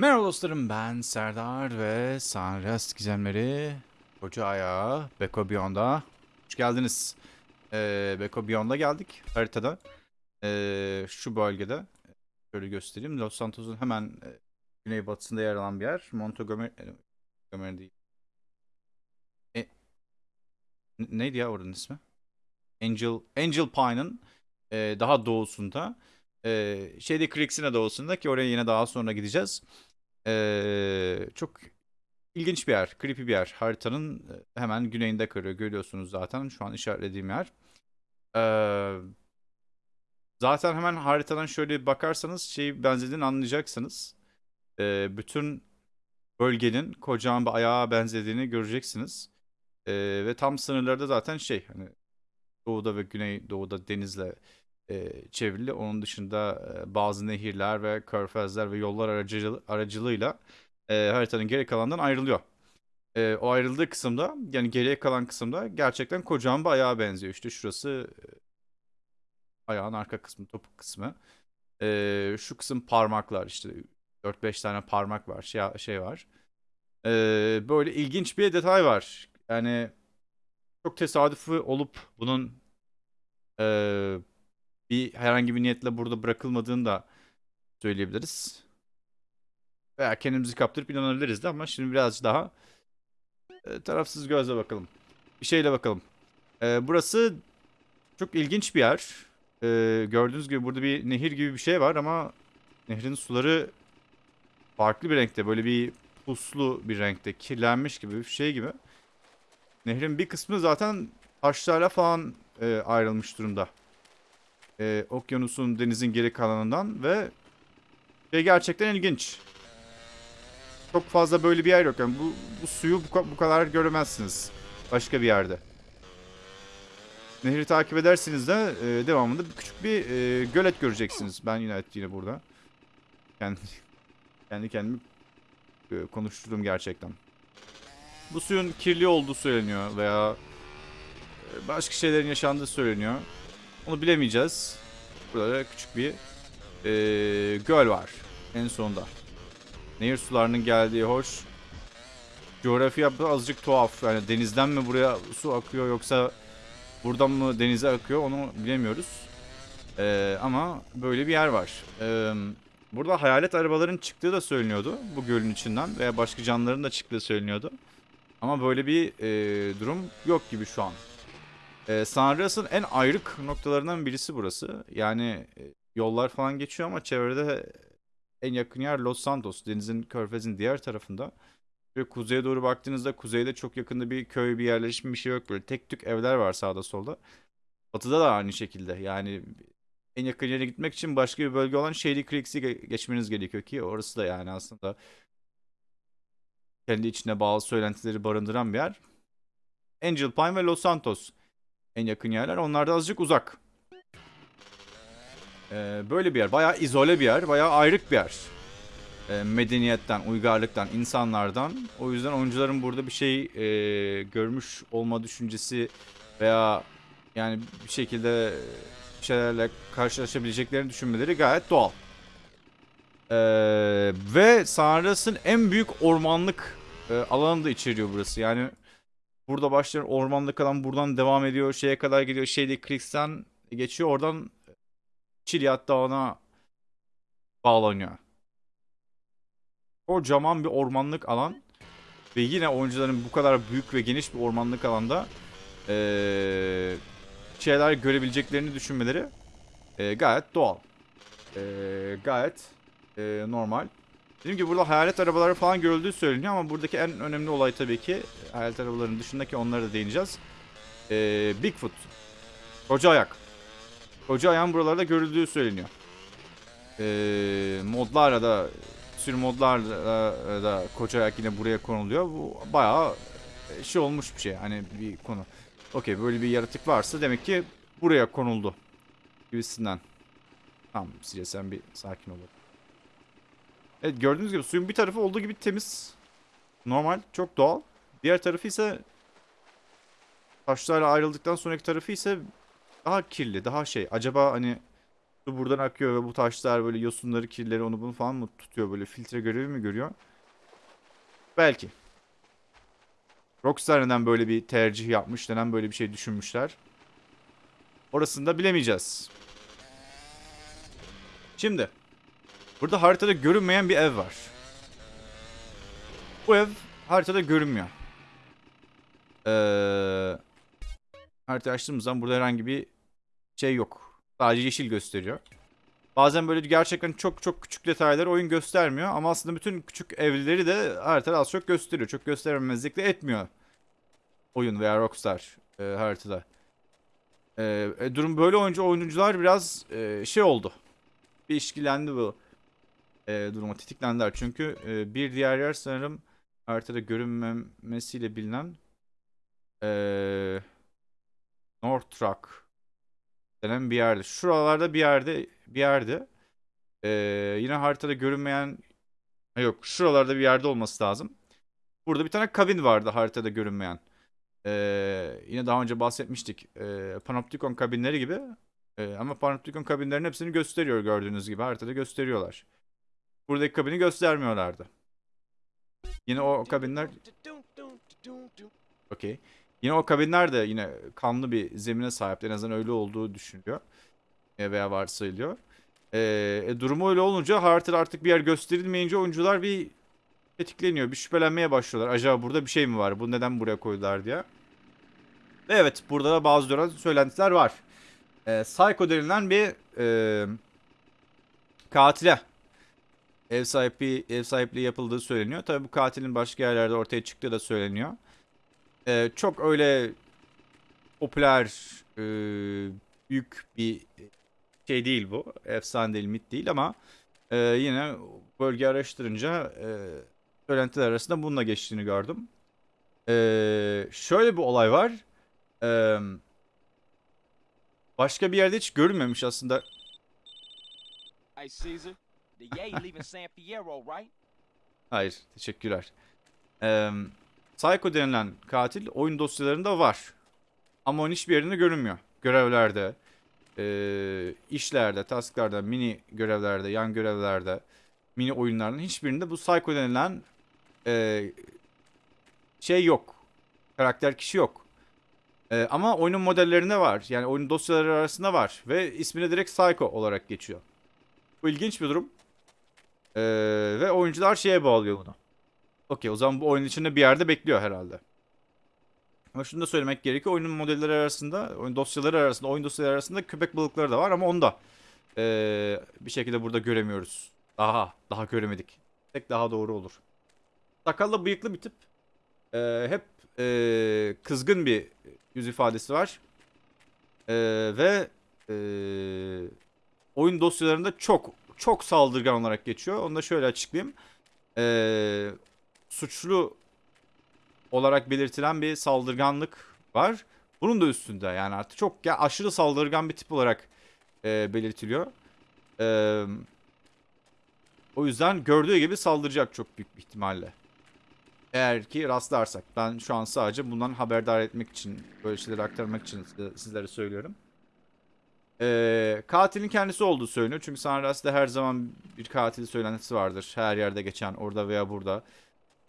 Merhaba dostlarım ben Serdar ve Sanrest Gizemleri Koca Ayağı Beko Beyond'a Hoş geldiniz. Ee, Beko Beyond'a geldik haritada. Ee, şu bölgede şöyle göstereyim. Los Santos'un hemen e, güneybatısında yer alan bir yer. Montgomery, e, Montgomery değil. E, neydi ya oranın ismi? Angel Angel Pine'ın e, daha doğusunda. E, şeyde Creeks'in doğusunda ki oraya yine daha sonra gideceğiz. Ee, çok ilginç bir yer, creepy bir yer. Haritanın hemen güneyinde kalıyor. Görüyorsunuz zaten şu an işaretlediğim yer. Ee, zaten hemen haritadan şöyle bakarsanız şeyi benzediğini anlayacaksınız. Ee, bütün bölgenin kocaman bir ayağa benzediğini göreceksiniz. Ee, ve tam sınırlarda zaten şey hani doğuda ve güneydoğuda denizle e, çevrili. Onun dışında e, bazı nehirler ve körfezler ve yollar aracı, aracılığıyla e, haritanın geri kalanından ayrılıyor. E, o ayrıldığı kısımda yani geriye kalan kısımda gerçekten kocaman bir ayağa benziyor. İşte şurası e, ayağın arka kısmı, topuk kısmı. E, şu kısım parmaklar işte 4-5 tane parmak var, şey, şey var. E, böyle ilginç bir detay var. Yani çok tesadüfi olup bunun e, bir herhangi bir niyetle burada bırakılmadığını da söyleyebiliriz. Veya kendimizi kaptırıp inanabiliriz de ama şimdi birazcık daha e, tarafsız gözle bakalım. Bir şeyle bakalım. E, burası çok ilginç bir yer. E, gördüğünüz gibi burada bir nehir gibi bir şey var ama nehrin suları farklı bir renkte. Böyle bir puslu bir renkte. Kirlenmiş gibi bir şey gibi. Nehrin bir kısmı zaten taşlarla falan e, ayrılmış durumda e, okyanusun denizin geri kalanından ve şey gerçekten ilginç. Çok fazla böyle bir yer yok. Yani bu, bu suyu bu, bu kadar göremezsiniz başka bir yerde. Nehri takip edersiniz de e, devamında küçük bir e, gölet göreceksiniz. Ben yine yine burada. Kendi, kendi kendimi e, konuşturdum gerçekten. Bu suyun kirli olduğu söyleniyor veya e, başka şeylerin yaşandığı söyleniyor. Onu bilemeyeceğiz. Burada da küçük bir e, göl var en sonunda. Nehir sularının geldiği hoş. Coğrafya azıcık tuhaf. Yani denizden mi buraya su akıyor yoksa buradan mı denize akıyor onu bilemiyoruz. E, ama böyle bir yer var. E, burada hayalet arabaların çıktığı da söyleniyordu bu gölün içinden veya başka canlıların da çıktığı söyleniyordu. Ama böyle bir e, durum yok gibi şu an. Ee, San Andreas'ın en ayrık noktalarından birisi burası. Yani e, yollar falan geçiyor ama çevrede en yakın yer Los Santos. Denizin, körfezin diğer tarafında. Ve kuzeye doğru baktığınızda kuzeyde çok yakında bir köy, bir yerleşim bir şey yok. Böyle tek tük evler var sağda solda. Batıda da aynı şekilde. Yani en yakın yere gitmek için başka bir bölge olan Shady Creeks'i ge- geçmeniz gerekiyor ki orası da yani aslında kendi içine bağlı söylentileri barındıran bir yer. Angel Pine ve Los Santos en yakın yerler. Onlar da azıcık uzak. Ee, böyle bir yer. Bayağı izole bir yer. Bayağı ayrık bir yer. Ee, medeniyetten, uygarlıktan, insanlardan. O yüzden oyuncuların burada bir şey e, görmüş olma düşüncesi veya yani bir şekilde bir şeylerle karşılaşabileceklerini düşünmeleri gayet doğal. Ee, ve Sanras'ın en büyük ormanlık e, alanı da içeriyor burası. Yani Burada başlayan ormanda kalan buradan devam ediyor. Şeye kadar gidiyor. Şeyde Creeks'ten geçiyor. Oradan Çilyat Dağı'na bağlanıyor. Kocaman bir ormanlık alan. Ve yine oyuncuların bu kadar büyük ve geniş bir ormanlık alanda ee, şeyler görebileceklerini düşünmeleri ee, gayet doğal. Ee, gayet ee, normal. Dediğim gibi burada hayalet arabaları falan görüldüğü söyleniyor ama buradaki en önemli olay tabii ki hayalet arabaların dışındaki onlara da değineceğiz. Ee, Bigfoot. Koca ayak. Koca ayağın buralarda görüldüğü söyleniyor. Ee, modlarla da sürü modlarla da koca ayak yine buraya konuluyor. Bu bayağı şey olmuş bir şey. Hani bir konu. Okey böyle bir yaratık varsa demek ki buraya konuldu. Gibisinden. Tamam Sile sen bir sakin ol. Evet gördüğünüz gibi suyun bir tarafı olduğu gibi temiz. Normal, çok doğal. Diğer tarafı ise taşlarla ayrıldıktan sonraki tarafı ise daha kirli, daha şey. Acaba hani Su buradan akıyor ve bu taşlar böyle yosunları, kirleri onu bunu falan mı tutuyor böyle filtre görevi mi görüyor? Belki. Rockstar neden böyle bir tercih yapmış, neden böyle bir şey düşünmüşler? Orasını da bilemeyeceğiz. Şimdi. Burada haritada görünmeyen bir ev var. Bu ev haritada görünmüyor. Ee, harita açtığımız zaman burada herhangi bir şey yok. Sadece yeşil gösteriyor. Bazen böyle gerçekten çok çok küçük detayları oyun göstermiyor ama aslında bütün küçük evleri de haritada az çok gösteriyor. Çok göstermemezlik de etmiyor oyun veya Rockstar e, haritada. E, e, durum böyle oyuncu oyuncular biraz e, şey oldu. Bir işkilendi bu e, duruma tetiklendiler. Çünkü e, bir diğer yer sanırım haritada görünmemesiyle bilinen e, North Rock denen bir yerde. Şuralarda bir yerde bir yerde. E, yine haritada görünmeyen yok şuralarda bir yerde olması lazım. Burada bir tane kabin vardı haritada görünmeyen. Ee, yine daha önce bahsetmiştik. Ee, Panopticon kabinleri gibi. Ee, ama Panopticon kabinlerin hepsini gösteriyor gördüğünüz gibi. Haritada gösteriyorlar. Buradaki kabini göstermiyorlardı. Yine o kabinler... Okey. Yine o kabinler de yine kanlı bir zemine sahip. En azından öyle olduğu düşünülüyor. E, veya varsayılıyor. Ee, e, durumu öyle olunca haritada artık bir yer gösterilmeyince oyuncular bir tetikleniyor. Bir şüphelenmeye başlıyorlar. Acaba burada bir şey mi var? Bu neden buraya koydular diye. Ve evet burada da bazı dönem söylentiler var. Ee, Psycho denilen bir e, katile ev sahipliği, ev sahipliği yapıldığı söyleniyor. Tabii bu katilin başka yerlerde ortaya çıktığı da söyleniyor. Ee, çok öyle popüler, e, büyük bir şey değil bu. Efsane değil, mit değil ama e, yine bölge araştırınca e, söylentiler arasında bununla geçtiğini gördüm. Ee, şöyle bir olay var. Ee, başka bir yerde hiç görünmemiş aslında. Hey Caesar, Hayır, teşekkürler. Ee, Psycho denilen katil oyun dosyalarında var. Ama onun hiçbir yerinde görünmüyor. Görevlerde, e, işlerde, tasklarda, mini görevlerde, yan görevlerde, mini oyunların hiçbirinde bu Psycho denilen e, şey yok. Karakter kişi yok. E, ama oyunun modellerinde var. Yani oyun dosyaları arasında var. Ve ismine direkt Psycho olarak geçiyor. Bu ilginç bir durum. E, ve oyuncular şeye bağlıyor bunu. Okey o zaman bu oyun içinde bir yerde bekliyor herhalde. Ama şunu da söylemek gerekiyor. Oyunun modelleri arasında, oyun dosyaları arasında, oyun dosyaları arasında köpek balıkları da var ama onu da e, bir şekilde burada göremiyoruz. Daha, daha göremedik. Tek daha doğru olur. Sakallı bıyıklı bir tip. Ee, hep e, kızgın bir yüz ifadesi var. Ee, ve e, oyun dosyalarında çok çok saldırgan olarak geçiyor. Onu da şöyle açıklayayım. Ee, suçlu olarak belirtilen bir saldırganlık var. Bunun da üstünde yani artık çok ya aşırı saldırgan bir tip olarak e, belirtiliyor. Eee o yüzden gördüğü gibi saldıracak çok büyük bir ihtimalle. Eğer ki rastlarsak. Ben şu an sadece bundan haberdar etmek için, böyle şeyleri aktarmak için sizlere söylüyorum. Ee, katilin kendisi olduğu söyleniyor. Çünkü Sanras'ta her zaman bir katil söylentisi vardır. Her yerde geçen, orada veya burada.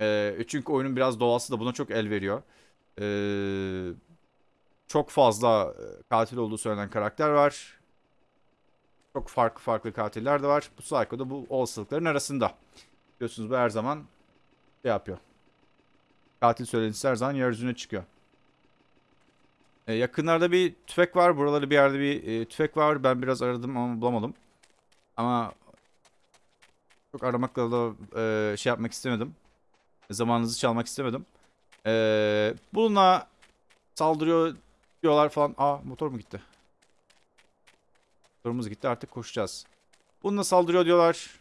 Ee, çünkü oyunun biraz doğası da buna çok el veriyor. Ee, çok fazla katil olduğu söylenen karakter var. Çok farklı farklı katiller de var. Bu Psycho da bu olasılıkların arasında. Biliyorsunuz bu her zaman şey yapıyor. Katil söylentisi her zaman yeryüzüne çıkıyor. Ee, yakınlarda bir tüfek var. Buralarda bir yerde bir e, tüfek var. Ben biraz aradım ama bulamadım. Ama çok aramakla da e, şey yapmak istemedim. Zamanınızı çalmak istemedim. E, bununla saldırıyor diyorlar falan. Aa motor mu gitti? Motorumuz gitti artık koşacağız. Bununla saldırıyor diyorlar.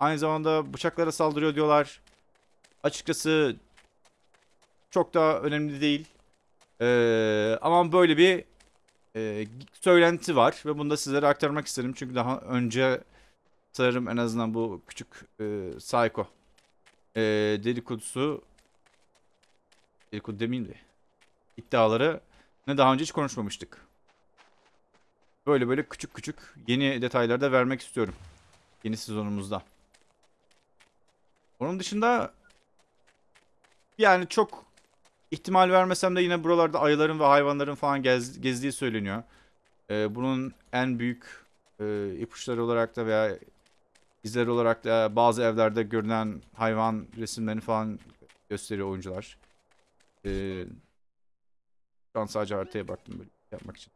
Aynı zamanda bıçaklara saldırıyor diyorlar. Açıkçası çok da önemli değil. Ee, ama böyle bir e, söylenti var ve bunu da sizlere aktarmak istedim. Çünkü daha önce sanırım en azından bu küçük e, Psycho e, dedikodusu dedikodu demeyeyim de iddiaları ne daha önce hiç konuşmamıştık. Böyle böyle küçük küçük yeni detaylar da vermek istiyorum. Yeni sezonumuzda. Onun dışında yani çok ihtimal vermesem de yine buralarda ayıların ve hayvanların falan gez- gezdiği söyleniyor. Ee, bunun en büyük e, ipuçları olarak da veya izler olarak da bazı evlerde görünen hayvan resimlerini falan gösteriyor oyuncular. Ee, şu an sadece haritaya baktım böyle yapmak için.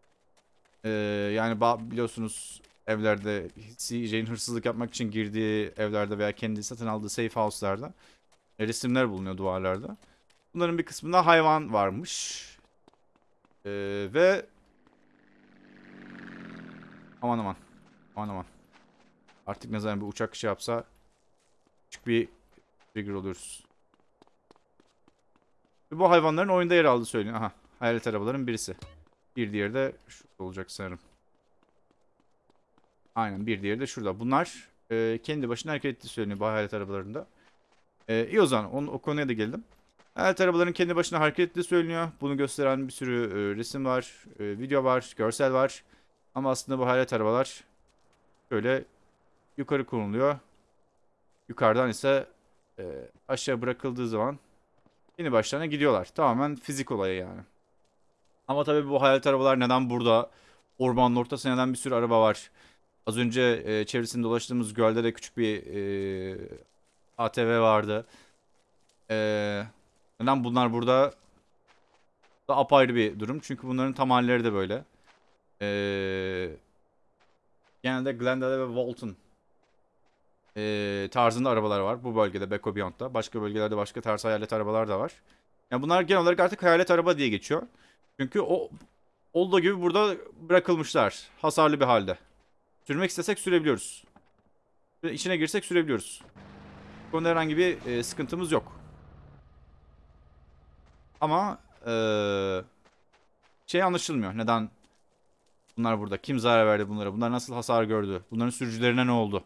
Ee, yani biliyorsunuz evlerde CJ'in hırsızlık yapmak için girdiği evlerde veya kendi satın aldığı safe house'larda e, resimler bulunuyor duvarlarda. Bunların bir kısmında hayvan varmış. Ee, ve aman aman aman aman artık ne zaman bir uçak şey yapsa küçük bir trigger oluyoruz. Ve bu hayvanların oyunda yer aldığı söyleniyor. Aha hayalet arabaların birisi. Bir diğeri de şurada olacak sanırım. Aynen bir diğeri de şurada. Bunlar e, kendi başına hareket ettiği söyleniyor bu hayalet arabalarında. E, iyi o zaman onu, o konuya da geldim. Hayalet arabaların kendi başına hareket ettiği söyleniyor. Bunu gösteren bir sürü e, resim var, e, video var, görsel var. Ama aslında bu hayalet arabalar şöyle yukarı konuluyor. Yukarıdan ise e, aşağı bırakıldığı zaman yeni başlarına gidiyorlar. Tamamen fizik olayı yani. Ama tabii bu hayalet arabalar neden burada? Ormanın ortasında neden bir sürü araba var? Az önce e, çevresinde dolaştığımız gölde de küçük bir e, ATV vardı. E, neden bunlar burada? Da apayrı bir durum. Çünkü bunların tam halleri de böyle. E, genelde Glendale ve Walton e, tarzında arabalar var. Bu bölgede Beko Beyond'da. Başka bölgelerde başka tarz hayalet arabalar da var. Yani bunlar genel olarak artık hayalet araba diye geçiyor. Çünkü o olduğu gibi burada bırakılmışlar. Hasarlı bir halde. Sürmek istesek sürebiliyoruz. İçine girsek sürebiliyoruz. Bu konuda herhangi bir e, sıkıntımız yok. Ama e, şey anlaşılmıyor. Neden bunlar burada? Kim zarar verdi bunlara? Bunlar nasıl hasar gördü? Bunların sürücülerine ne oldu?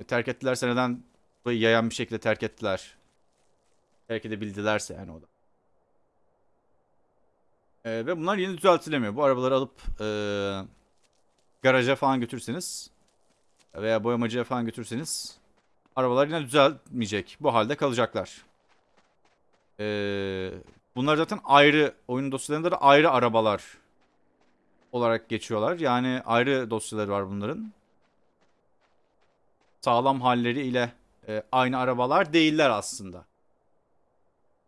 E, terk ettilerse neden burayı yayan bir şekilde terk ettiler? Terk edebildilerse yani o da. E, ve bunlar yeni düzeltilemiyor. Bu arabaları alıp e, garaja falan götürseniz veya boyamacıya falan götürseniz arabalar yine düzelmeyecek. Bu halde kalacaklar. E, bunlar zaten ayrı oyun dosyalarında da ayrı arabalar olarak geçiyorlar. Yani ayrı dosyaları var bunların. Sağlam halleri ile e, aynı arabalar değiller aslında.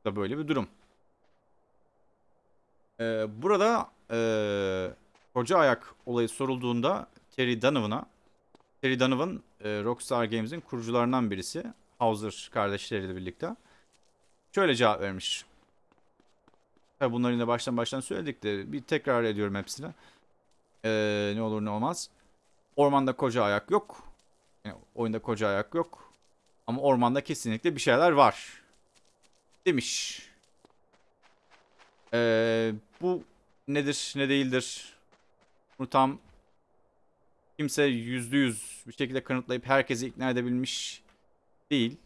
Da böyle bir durum. Ee, burada ee, koca ayak olayı sorulduğunda Terry Donovan'a Terry Donovan e, Rockstar Games'in kurucularından birisi. Hauser kardeşleriyle birlikte. Şöyle cevap vermiş. Tabi bunları yine baştan baştan söyledik de bir tekrar ediyorum hepsini. Ee, ne olur ne olmaz. Ormanda koca ayak yok. Yani oyunda koca ayak yok. Ama ormanda kesinlikle bir şeyler var. Demiş. Ee, bu nedir ne değildir? Bunu tam kimse yüzde yüz bir şekilde kanıtlayıp herkesi ikna edebilmiş değil.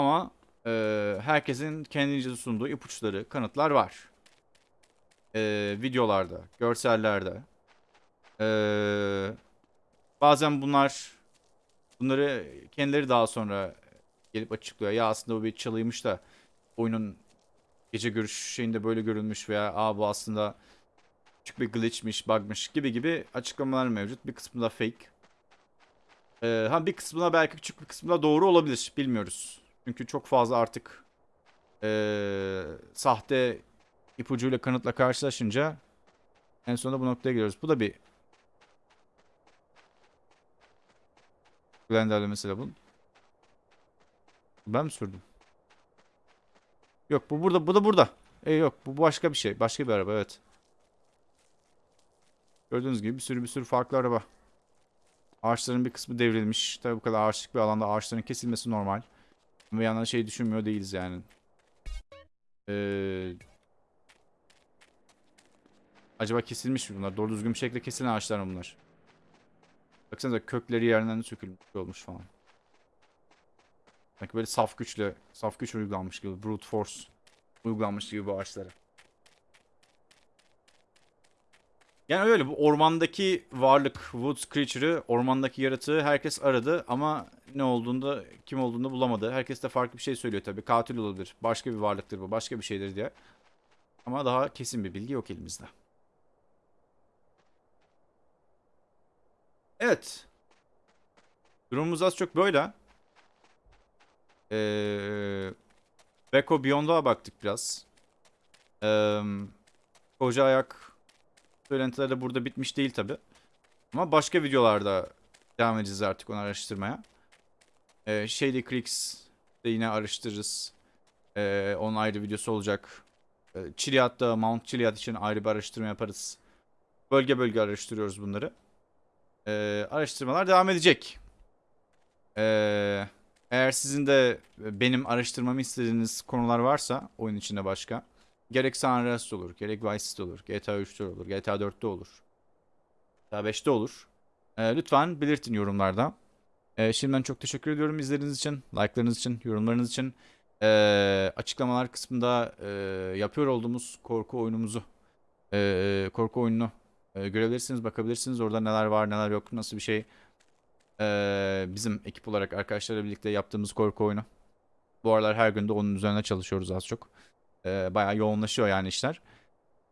Ama e, herkesin kendince sunduğu ipuçları, kanıtlar var. E, videolarda, görsellerde. E, bazen bunlar bunları kendileri daha sonra gelip açıklıyor. Ya aslında bu bir çalıymış da oyunun gece görüş şeyinde böyle görülmüş veya aa bu aslında küçük bir glitchmiş, bugmış gibi gibi açıklamalar mevcut. Bir kısmında fake. Ee, ha bir kısmına belki küçük bir kısmında doğru olabilir. Bilmiyoruz. Çünkü çok fazla artık ee, sahte ipucuyla kanıtla karşılaşınca en sonunda bu noktaya geliyoruz. Bu da bir Glendale mesela bu. Ben mi sürdüm? Yok bu burada bu da burada. E yok bu başka bir şey. Başka bir araba evet. Gördüğünüz gibi bir sürü bir sürü farklı araba. Ağaçların bir kısmı devrilmiş. Tabii bu kadar ağaçlık bir alanda ağaçların kesilmesi normal. Ve yandan şey düşünmüyor değiliz yani. Ee, acaba kesilmiş mi bunlar? Doğru düzgün bir şekilde kesilen ağaçlar mı bunlar? Baksanıza kökleri yerinden sökülmüş olmuş falan. Sanki böyle saf güçle, saf güç uygulanmış gibi, brute force uygulanmış gibi bu ağaçlara. Yani öyle bu ormandaki varlık, Woods Creature'ı, ormandaki yaratığı herkes aradı ama ne olduğunda, kim olduğunu bulamadı. Herkes de farklı bir şey söylüyor tabii. Katil olabilir, başka bir varlıktır bu, başka bir şeydir diye. Ama daha kesin bir bilgi yok elimizde. Evet. Durumumuz az çok böyle. Ee, Beko Beyond'a baktık biraz. Ee, koca ayak söylentileri de burada bitmiş değil tabi. Ama başka videolarda devam edeceğiz artık onu araştırmaya. Ee, Shady Creeks de yine araştırırız. Ee, onun ayrı videosu olacak. Ee, Chiliad'da Mount Chiliad için ayrı bir araştırma yaparız. Bölge bölge araştırıyoruz bunları. Ee, araştırmalar devam edecek. Ee, eğer sizin de benim araştırmamı istediğiniz konular varsa oyun içinde başka. Gerek Andreas'ta olur, gerek Vice City'de olur, GTA 3'te olur, GTA 4'te olur. GTA 5'te olur. Ee, lütfen belirtin yorumlarda. Ee, şimdiden çok teşekkür ediyorum izlediğiniz için, like'larınız için, yorumlarınız için. Ee, açıklamalar kısmında e, yapıyor olduğumuz korku oyunumuzu, e, korku oyununu e, görebilirsiniz, bakabilirsiniz. Orada neler var, neler yok, nasıl bir şey. Ee, bizim ekip olarak arkadaşlarla birlikte yaptığımız korku oyunu. Bu aralar her gün de onun üzerine çalışıyoruz az çok. Ee, bayağı yoğunlaşıyor yani işler.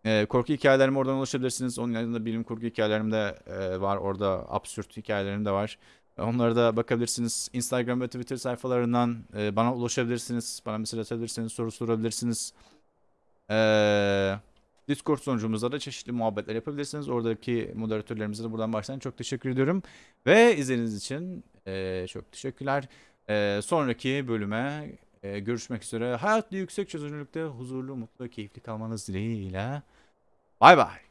Ee, korku hikayelerime oradan ulaşabilirsiniz. Onun yanında bilim kurgu hikayelerim de e, var. Orada absürt hikayelerim de var. Onlara da bakabilirsiniz. Instagram ve Twitter sayfalarından e, bana ulaşabilirsiniz. Bana mesaj atabilirsiniz, soru sorabilirsiniz. Ee, Discord sunucumuzda da çeşitli muhabbetler yapabilirsiniz. Oradaki moderatörlerimize de buradan baştan çok teşekkür ediyorum. Ve izlediğiniz için e, çok teşekkürler. E, sonraki bölüme e, görüşmek üzere. Hayatlı yüksek çözünürlükte huzurlu, mutlu, keyifli kalmanız dileğiyle. Bay bay.